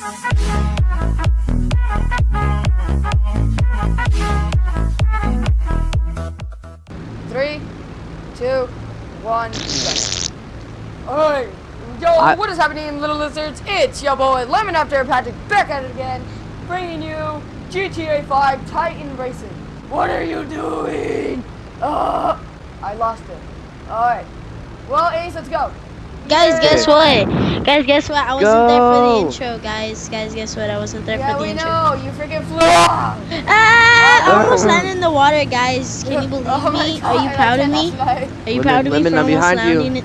Three, two, one. Alright, yo, I- what is happening, little lizards? It's your boy Lemon After Patrick back at it again, bringing you GTA 5 Titan Racing. What are you doing? Uh, I lost it. Alright. Well, Ace, let's go. Guys, guess what? Guys, guess what? I wasn't there for the intro, guys. Guys, guess what? I wasn't there Yeah, for the intro. Yeah, we intro. know. You freaking flew off. Ah! I almost Uh. landed in the water, guys. Can you believe Oh my me? Are you proud of me? fly. Are you proud of me for almost behind you. landing in...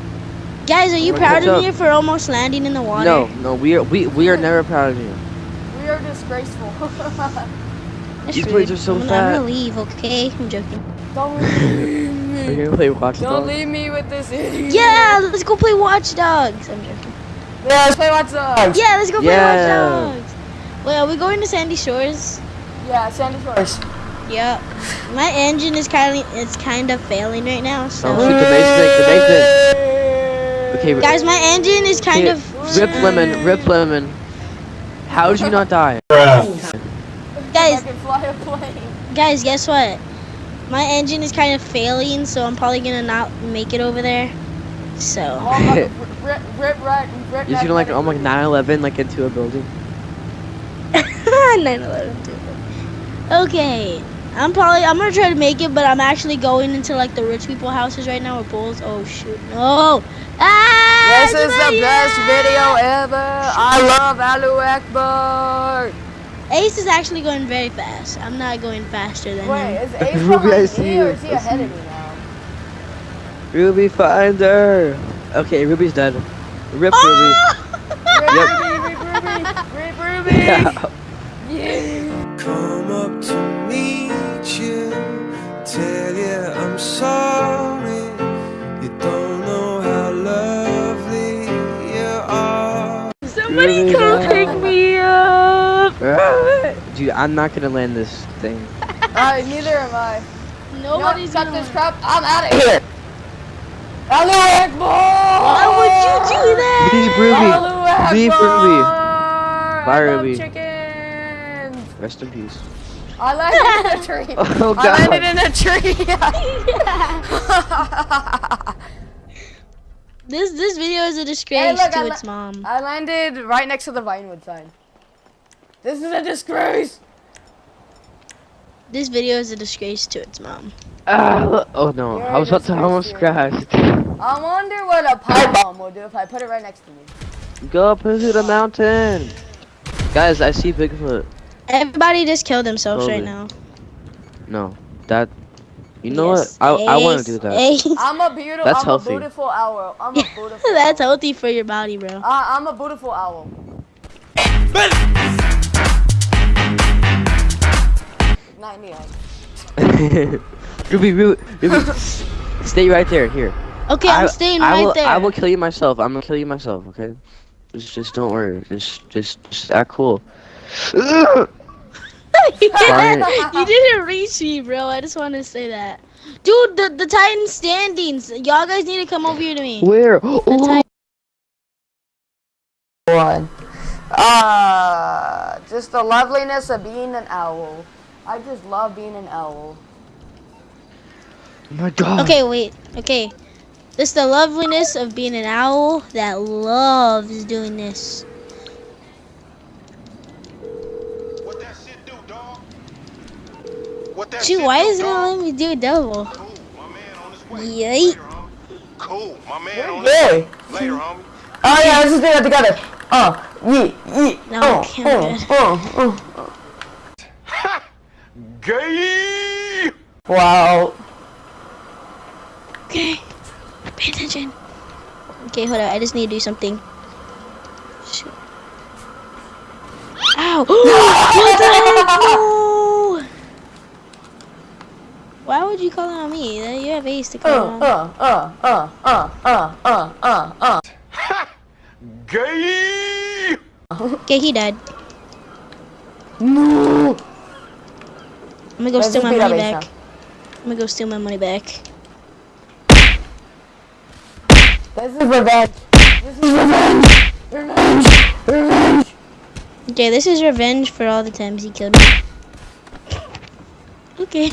Guys, are you Lemon, proud of up. me for almost landing in the water? No, no, we are we we are never proud of you. We are disgraceful. These rude. plates are so I'm, gonna- fat. I'm gonna leave, okay? I'm joking. Don't leave Are Mm-hmm. me. you gonna play Watch Don't Dogs? leave me with this idiot. Yeah, let's go play Watch Dogs. I'm joking. Yeah, let's play Watch Dogs. Yeah, let's go play Yeah. Watch Dogs. Wait, are we going to Sandy Shores? Yeah, Sandy Shores. Yep. My engine is kind of it's kind of failing right now. So, Oh, shoot the basement, the basement. Okay, guys, my engine is kind of Rip lemon, rip lemon. How did you not die? guys. I can fly a plane. Guys, guess what? My engine is kind of failing, so I'm probably gonna not make it over there. So, You're gonna like oh my 9/11 like into a building. 9/11. Okay, I'm probably I'm gonna try to make it, but I'm actually going into like the rich people houses right now with bulls. Oh shoot, no! Ah! This is the best video ever. I love Alu Akbar. Ace is actually going very fast. I'm not going faster than Wait, him. is Ace Ruby, I see me you. or is he I ahead of me now? Ruby Finder. Okay, Ruby's dead. Rip Oh! Rip Yep. Ruby, rip Ruby, rip Ruby. Ruby. Yeah. Yeah. Come up to meet you, tell you I'm sorry. You don't know how lovely you are. Somebody Ruby come died. pick me up. Dude, I'm not gonna land this thing. Alright, neither am I. Nobody's no, got this crap. I'm out of here. Alu Akbar. Why would you do that? Leave Ruby. Alu Leave Ruby. Bye, I Ruby. chickens. Rest in peace. I landed in a tree. Oh, I landed in a tree. This this video is a disgrace look, to I its mom. I landed right next to the Vinewood sign. This is a disgrace. This video is a disgrace to its mom. Ah, oh no, You're I was about to almost crash. I wonder what a pipe bomb will do if I put it right next to me. Go up into the mountain. Guys, I see Bigfoot. Everybody just killed themselves right now. No, that. You know Yes. what? I I want to do that. Ace. I'm a beautiful. That's I'm healthy. a beautiful owl. I'm a beautiful. That's owl. healthy for your body, bro. Uh, I'm a beautiful owl. Not me. Ruby, Ruby, Ruby, stay right there. Here. Okay, I'm staying I right will, there. I will kill you myself. I'm gonna kill you myself. Okay. Just, just don't worry. Just, just, just act cool. you, didn't, you didn't reach me, bro. I just wanted to say that. Dude, the, the Titan standings. Y'all guys need to come over here to me. Where? Oh, One. Ah, just the loveliness of being an owl. I just love being an owl. my God. Okay, wait. Okay. It's the loveliness of being an owl that loves doing this. What that shit do, dog? What that Shoot, shit why do, is it gonna dog? me do a double? Cool, my man on his way. Yay. Cool, my man on Yay. his way. Later, homie. Oh yeah, let's just do that together. Uh, yee, yee. No, okay, I'm uh, good. uh, uh. Gay! Wow. Okay. Pay attention. Okay, hold on. I just need to do something. Shoot. Ow! what the heck? No! Why would you call on me? You have Ace to call it Uh, on. uh, uh, uh, uh, uh, uh, uh, uh. Gay! Okay, he died. No. I'm gonna go Let's steal my money back. now. I'm gonna go steal my money back. This is revenge. This is revenge. Revenge. Revenge. Okay, this is revenge for all the times he killed me. Okay.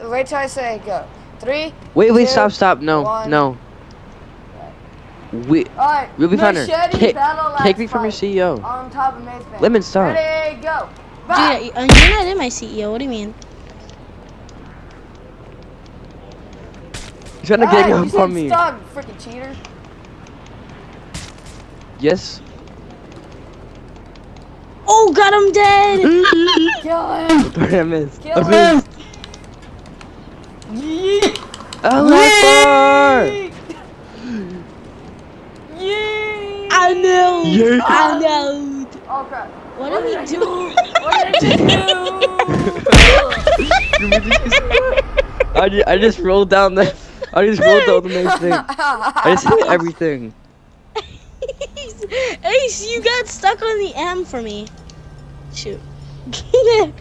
Wait till I say go. Three. Wait, wait, two, stop, stop. No, one. no. We, Alright. Ruby Thunder, Machete take, take me from your CEO. On top of Maze Lemon, stop. Ready, go. Dude, you're not in my CEO. What do you mean? You're trying to Alright, gang you up said on me. Stop, freaking cheater. Yes. Oh, got him dead. Kill him. Sorry, I missed. Kill I him. missed. Yeet. Allah Yeet. Yeet. I know. Yeah. I know. Oh crap. What are we doing? What did I do? I just, I just rolled down the, I just rolled down the next thing. I just hit everything. Ace, you got stuck on the M for me. Shoot.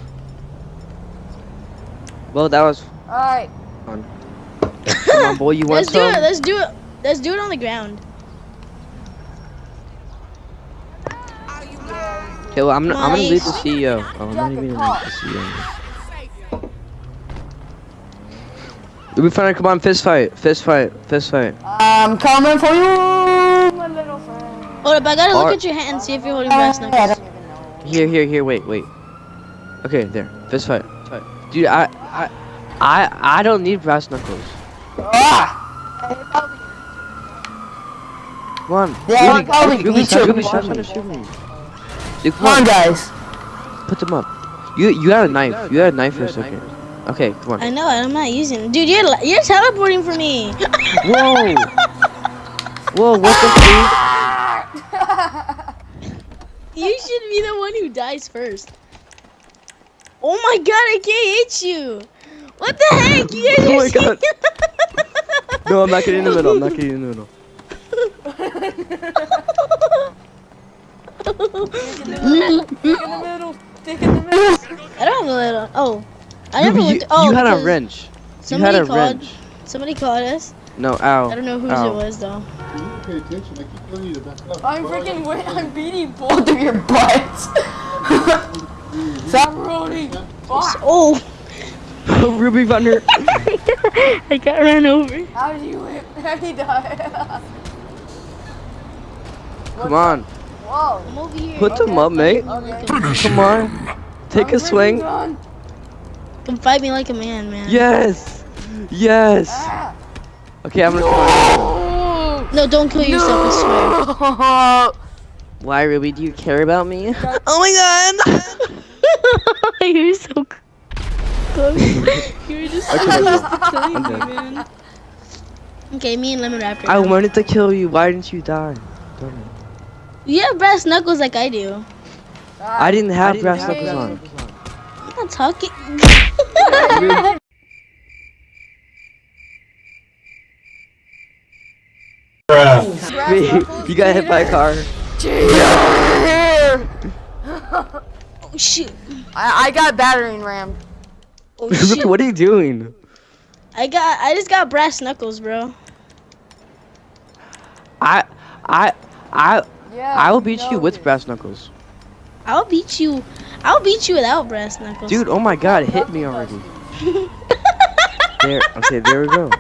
Well, that was Alright. Come on, boy, you want Let's do it. Let's do it. Let's do it on the ground. Okay, well, I'm, gonna- I'm gonna leave the CEO. Oh, I'm not Jacket even gonna call. leave the CEO. Ruby Thunder, come on, fist fight, fist fight, fist fight. I'm coming for you, my little friend. Hold up, I gotta look at your hand and see if you're holding brass knuckles. don't even know. Here, here, here, wait, wait. Okay, there, fist fight. fight. Dude, I, I, I, I don't need brass knuckles. Ah! Come on, Yeah, Ruby, I'll Ruby, beat Ruby, stop, you. Ruby, stop trying to shoot me. Dude, come Come on, on, guys. put them up. You, you got a knife. You had a knife for a second. Okay, come on. I know, I'm not using it. Dude, you're you're teleporting for me. Whoa! Whoa, what the freak? You should be the one who dies first. Oh my god, I can't hit you. What the heck? You guys Oh are my God. No, I'm not getting in the middle. I'm not getting in the middle. Stick in the middle. Stick in the middle. I don't have a little. Oh, I Ruby, never you, looked. Oh, you had a because wrench. You Somebody had a called. wrench. Somebody called us. No, ow. I don't know whose Ow. it was though. Pay attention. I keep telling you to back up. I'm freaking wait. I'm beating both of your butts. Stop rolling. Fuck. Oh, Ruby Thunder. I got run over. How did you whip? How did you die? Come on. Whoa. I'm over here. Put them up, mate. Okay. Come on. Take I'm a swing. Come fight me like a man, man. Yes. Yes. Ah. Okay, I'm gonna try. No, don't kill yourself. I swear. Why, Ruby? Do you care about me? Oh my god. You're so close. you were just so Okay, killing me, man. Okay, me and Lemon Raptor. I wanted to kill you. Why didn't you die? Darn it. You have brass knuckles like I do. I didn't have brass knuckles on. I'm not talking. Wait, you got hit by a car. oh shoot. I, I got battering rammed. Oh shit. what are you doing? I got. I just got brass knuckles, bro. I, I, I, Yeah. I will beat you with this. brass knuckles. I'll beat you. I'll beat you without brass knuckles. Dude, oh my god, hit me already. There, okay, there we go.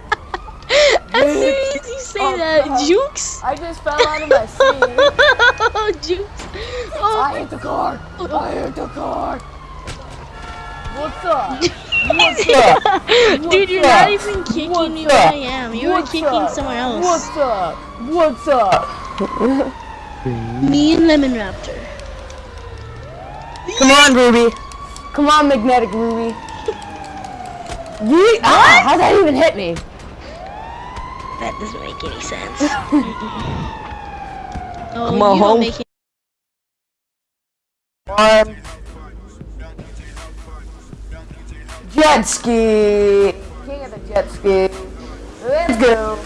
As soon as you say Oh, that, God. Jukes. I just fell out of my seat. oh, Jukes. I Oh, hit the car. I hit the car. What's up? What's up? dude, you're up? not even kicking What's me up? where I am. You were kicking up? somewhere else. What's up? What's up? Me and Lemon Raptor. Come on, Ruby. Come on, magnetic Ruby. Yeet. Ah, how'd that even hit me? That doesn't make any sense. oh, Come on home. make it. One. Jet ski. King of the jet ski. Let's go.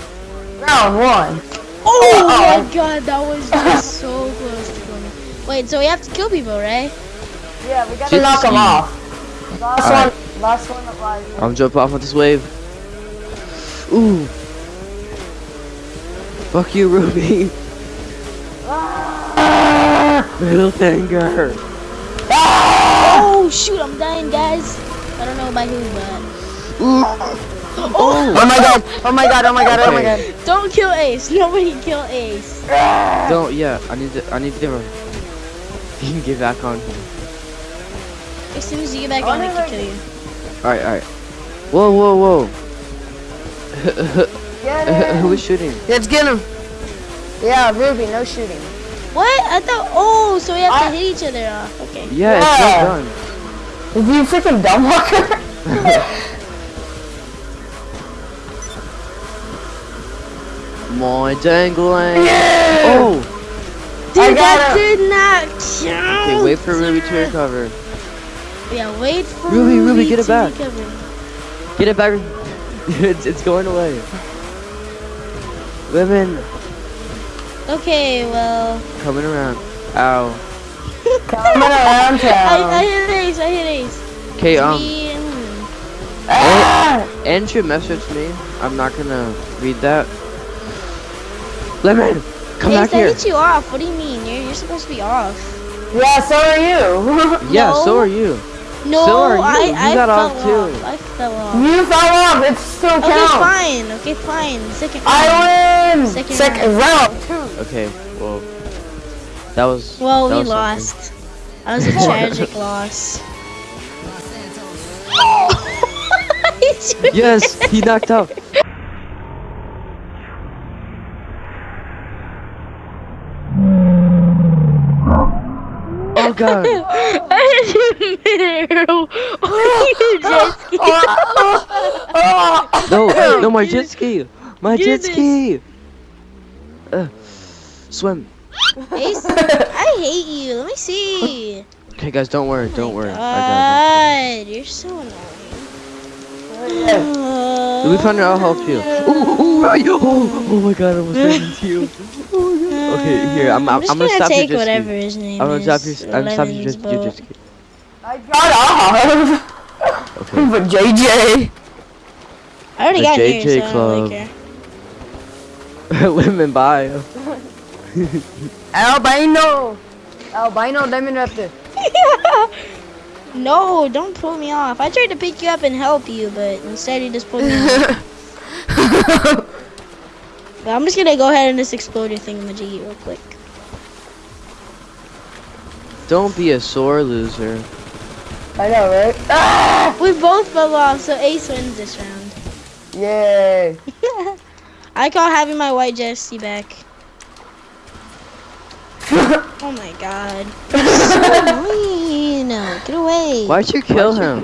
Round one. Oh Uh-oh. my god, that was just so close to killing me. Wait, so we have to kill people, right? Yeah, we gotta Jet knock them off. Last Alright. one. Last one of life. I'm jumping off with this wave. Ooh. Fuck you, Ruby. Ah! Middle finger. Oh shoot, I'm dying, guys. I don't know by who, but Oh, oh. Oh my god! Oh my god! Oh my god! Oh my god! Don't kill Ace. Nobody kill Ace. Don't. Yeah. I need to. I need to give him. You can get back on him. As soon as you get back Oh, on, I can kill you. All right. All right. Whoa. Whoa. Whoa. Get Who him! was shooting? Let's get him! Yeah, Ruby, no shooting. What? I thought. Oh, so we have to hit each other off. Okay. Yeah. It's not done. Is you freaking dumb walker? My dangling. Oh. Dude, I that got did not count. Okay. Wait for Ruby to recover. Yeah, wait for Ruby, Ruby, Ruby get it back. recover. Get it back. it's, it's going away. Women Okay, well. coming around. Ow. Coming around I, I town. hit Ace, I hit Ace. Okay. Um. And- Ah! Andrew messaged me. I'm not gonna read that. Lemon, come Ace, back I here. hit you off. What do you mean? You're, you're supposed to be off. Yeah, so are you. Yeah, No. so are you. No, So are you. I, You I got fell off too. I fell off. you fell off. It still Okay, counts. fine. Okay, fine. Second round. I win. Second Second round. Two. Okay, well, that was. Well, that we was lost. That was a tragic loss. Yes, he knocked out. Oh god. I hit you midair. Oh, you jet ski. No, no, my jet ski. My jet ski. Uh, swim. Ace, I hate you. Let me see. Okay, guys, don't worry, don't Oh worry. my I God, you're so annoying. got it. We found out I'll help you. Ooh, ooh, right, oh, oh my god, I was ran into you. Okay, here, I'm- I'm- just I'm gonna gonna stop your take jet ski. whatever his name I'm gonna stop your, I'm stopping your, Lemon's jet- your ski. I got off. Okay. But JJ. I already The got JJ yours, so I don't Club. really care. Lemon bio. Albino. Albino lemon raptor. no, don't pull me off. I tried to pick you up and help you, but instead you just pulled me off. But I'm just gonna go ahead and just explode your thing, thingamajiggy real quick. Don't be a sore loser. I know, right? Ah! We both fell off, so Ace wins this round. Yay. I call having my white jersey back. oh my god. so mean. Get away. Why'd you kill him?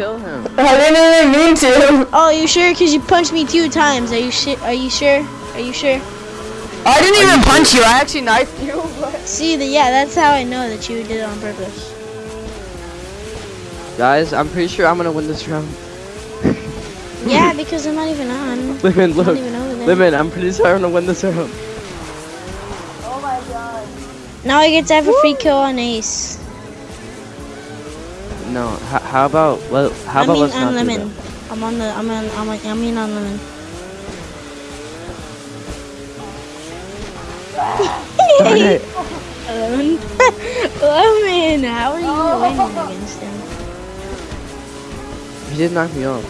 I didn't even mean to. Oh, you sure? Cause you punched me two times. Are you sure? Are you sure? Are you sure? I didn't even punch you. I actually knifed you. But... See, the, yeah, that's how I know that you did it on purpose. Guys, I'm pretty sure I'm gonna win this round. Yeah, because I'm not even on. Lemon, look. not even over there. Lemon, I'm pretty sure I'm gonna win this round. Oh my god. Now I get to have a free kill on Ace. No, how about well, how I about mean let's on not do lemon. that? I'm on the. I'm on. I'm on. I mean on lemon. Darn it. lemon. lemon. How are you winning against him? He did knock me off.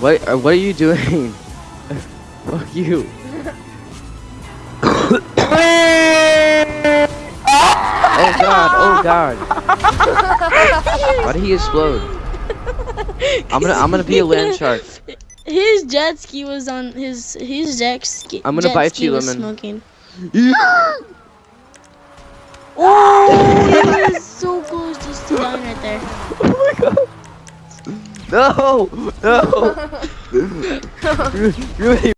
What? uh, What are you doing? Fuck you. Oh god! Oh god! Why did he explode? I'm gonna I'm gonna be a land shark. His jet ski was on his his jet ski. I'm gonna jet bite ski you, was Lemon. Smoking. Oh, it was so close just to dying right there. Oh my god. No! No! Rudy,